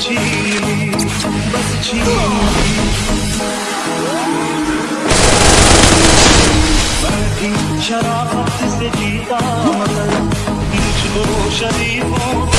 记忆，忘记，何必强忍着心痛？一朝离别后。